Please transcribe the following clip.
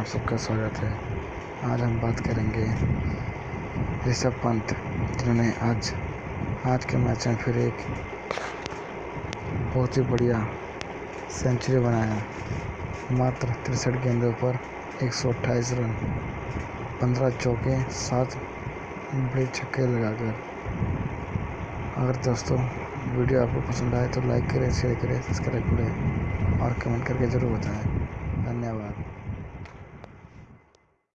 आप सबका स्वागत है। आज हम बात करेंगे ऋषभ पंत, जिन्होंने आज आज के मैच में फिर एक बहुत ही बढ़िया सेंचुरी बनाया। मात्र तिरसठ गेंदों पर एक सौ अट्ठाईस रन, पंद्रह चौके, सात बड़े छक्के लगाकर। अगर दोस्तों वीडियो आपको पसंद आए तो लाइक करें शेयर करें सब्सक्राइब करें और कमेंट करके ज़रूर बताएँ।